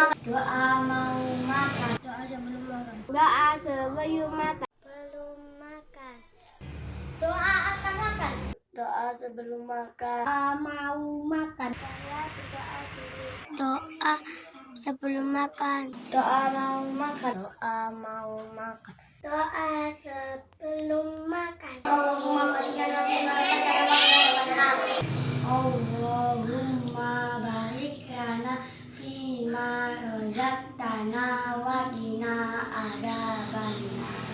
Doa sebelum makan. Doa mau makan. Doa sebelum makan. Doa sebelum makan. Belum makan. Doa akan makan. Doa sebelum makan. Doa mau makan. Doa sebelum makan. Doa mau makan. Doa mau makan. Doa sebelum makan. Allahumma qina adzabannar.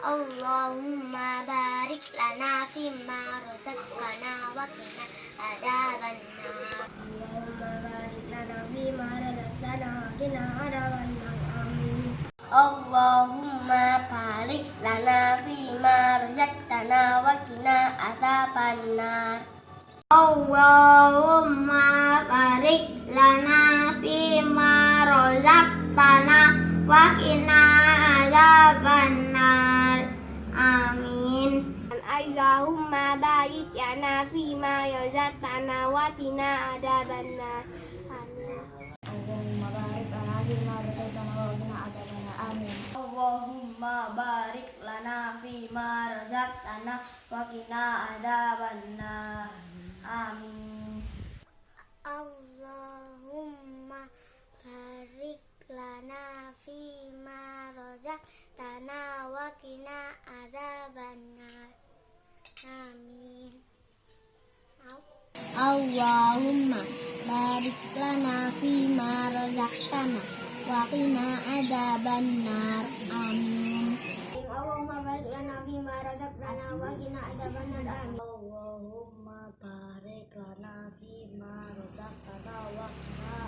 Allahumma barik lana fima razaqtana wa qina adzabannar. Allahumma barik lana fima razaqtana wa qina adzabannar. Amin. Allahumma barik lana fima razaqtana wa qina adzabannar. Allahumma barik lana fima razaqtana wa qina adzabannar. Amin. Allahumma barik lana fima razaqtana wa qina adzabannar. Amin. Allahumma barik lana fima razaqtana wa qina adzabannar. Amin. Allahumma barik lana fima razaqtana wa qina adzabannar. Amin. Allahumma barik lana fima razaqtana wa qina adzabannar. Amin. Allahumma barik lana fima razaqtana wa qina adzabannar. Amin. Allahumma barik lana fima razaqtana wa qina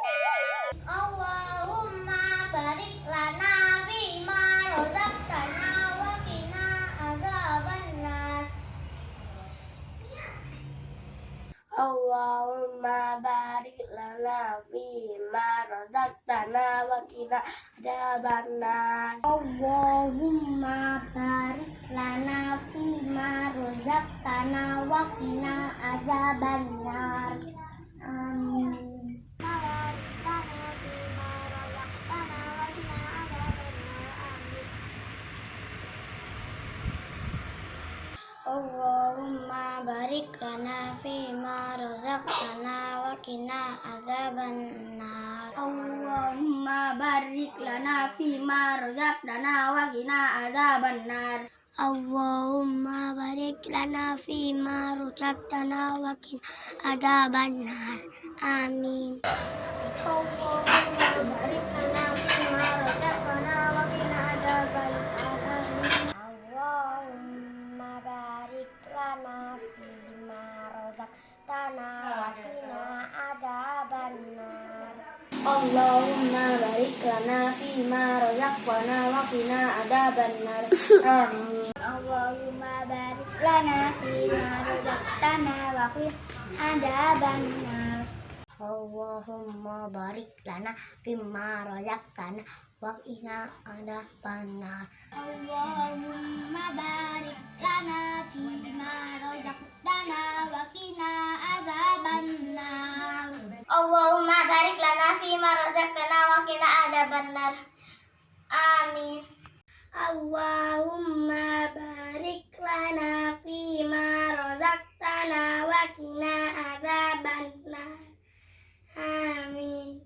Allahumma barik lana fima razaqtana wa qina adzabannar. Allahumma barik lana fima razaqtana wa qina adzabannar. Amin. Allahumma barik lana fima razaqtana wa qina adzabannar. Allahumma barik lana fima razaqtana wa qina adzabannar. Allahumma barik lana fima razaqtana wa qina adzabannar. Amin. Allahumma barik lana Allahumma barik lana fima razaqtana wa qina adzabannar. Amin. Allahumma barik lana fima razaqtana wa qina adzabannar. Allahumma barik lana fima razaqtana wa qina adzabannar. Allahumma adzabannar. Amin. Allahumma barik lana fima razaqtana wa qina. Amin.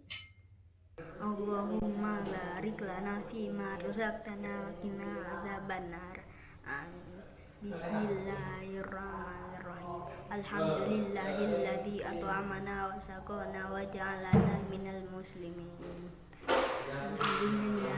Allahumma barik lana fima razaqtana wa qina adzabannar. Amin. Bismillahirrahmanirrahim. Alhamdulillahilladzi at'amana wa saqana wa ja'alana minal muslimin. Bye.